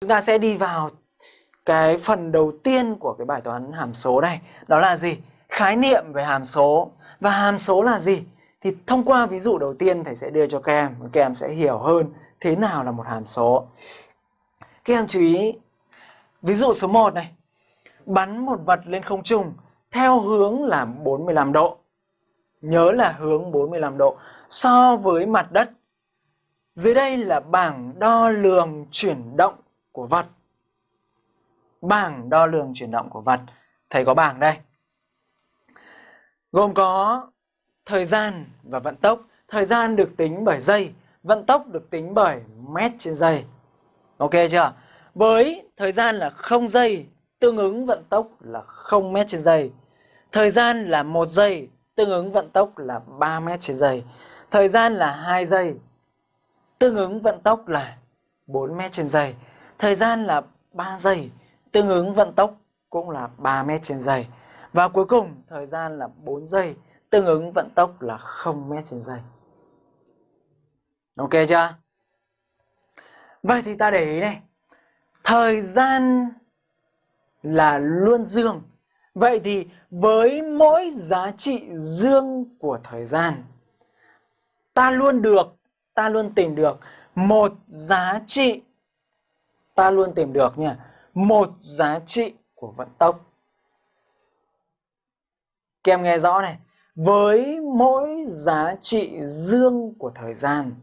Chúng ta sẽ đi vào cái phần đầu tiên của cái bài toán hàm số này. Đó là gì? Khái niệm về hàm số. Và hàm số là gì? Thì thông qua ví dụ đầu tiên thầy sẽ đưa cho các em. Các em sẽ hiểu hơn thế nào là một hàm số. Các em chú ý. Ví dụ số 1 này. Bắn một vật lên không trung theo hướng là 45 độ. Nhớ là hướng 45 độ so với mặt đất. Dưới đây là bảng đo lường chuyển động của vật. Bảng đo lường chuyển động của vật. Thầy có bảng đây. Gồm có thời gian và vận tốc. Thời gian được tính bởi giây, vận tốc được tính bởi mét trên giây. Ok chưa? Với thời gian là 0 giây, tương ứng vận tốc là 0 mét trên giây. Thời gian là 1 giây, tương ứng vận tốc là 3 mét trên giây. Thời gian là 2 giây, tương ứng vận tốc là 4 mét trên giây. Thời gian là 3 giây, tương ứng vận tốc cũng là 3 mét trên giây. Và cuối cùng, thời gian là 4 giây, tương ứng vận tốc là 0 mét trên giây. Ok chưa? Vậy thì ta để ý này. Thời gian là luôn dương. Vậy thì với mỗi giá trị dương của thời gian, ta luôn được, ta luôn tìm được một giá trị ta luôn tìm được nha, một giá trị của vận tốc. Các em nghe rõ này, với mỗi giá trị dương của thời gian,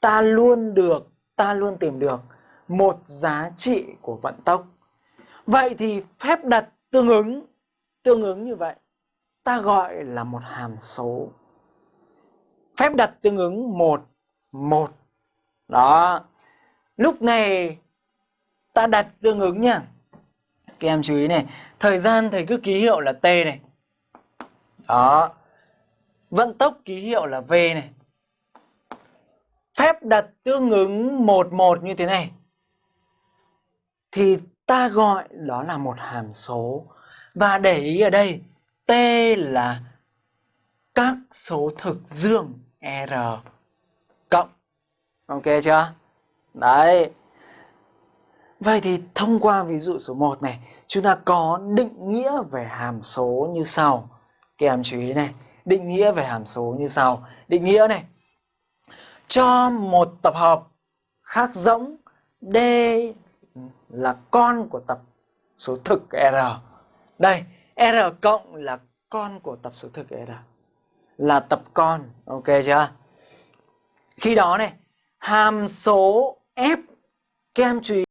ta luôn được, ta luôn tìm được một giá trị của vận tốc. Vậy thì phép đặt tương ứng tương ứng như vậy, ta gọi là một hàm số. Phép đặt tương ứng một một. Đó. Lúc này ta đặt tương ứng nhá các em chú ý này, thời gian thầy cứ ký hiệu là t này. Đó. Vận tốc ký hiệu là v này. Phép đặt tương ứng một một như thế này. Thì ta gọi đó là một hàm số. Và để ý ở đây, t là các số thực dương r cộng. Ok chưa? Đấy. Vậy thì thông qua ví dụ số 1 này, chúng ta có định nghĩa về hàm số như sau. Các em chú ý này, định nghĩa về hàm số như sau. Định nghĩa này, cho một tập hợp khác giống D là con của tập số thực R. Đây, R cộng là con của tập số thực R. Là tập con, ok chưa? Khi đó này, hàm số F, các em chú ý